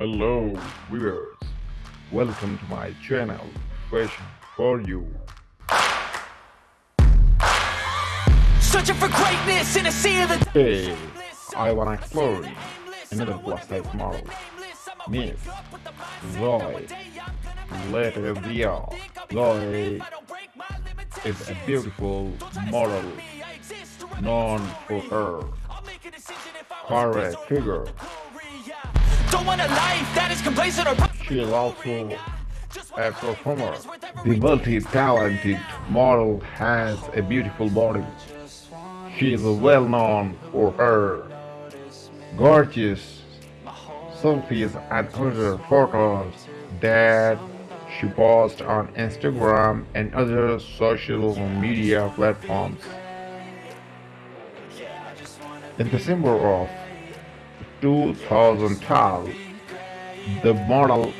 Hello viewers, welcome to my channel Fashion for You. Searching for greatness in a sea of the Today, I wanna explore another plus size model, Miss Zoe. Later video, Zoe is a beautiful model known for her correct figure. Don't want a life that is complacent or She is also a performer. The multi-talented model has a beautiful body. She is well known for her gorgeous selfies and other photos that she posts on Instagram and other social media platforms. In December of 2012, the model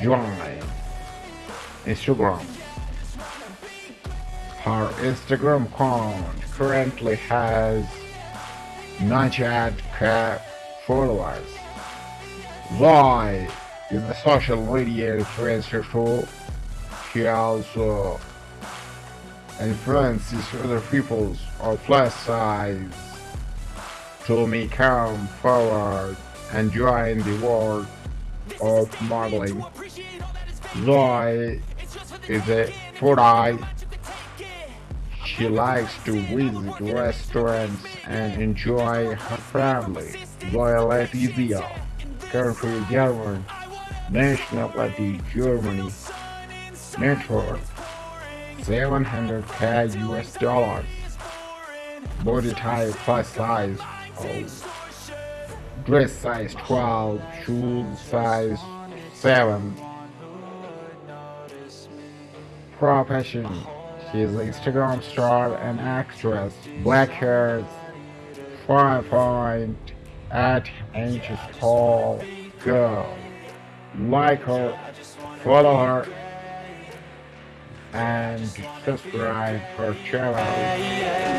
joined Instagram. Her Instagram account currently has 98k followers. Zoe is a social media influencer too. She also influences other people of plus size to become forward and join the world of modeling. Zoe is a foodie. She likes to visit restaurants and enjoy her family. Zoe Latvia, country German, nationality Germany, net worth 700k US dollars, body type plus size dress size 12, shoe size 7. Profession. She is an Instagram star and actress. Black hair, 5.8 inches tall girl. Like her, follow her, and subscribe her channel.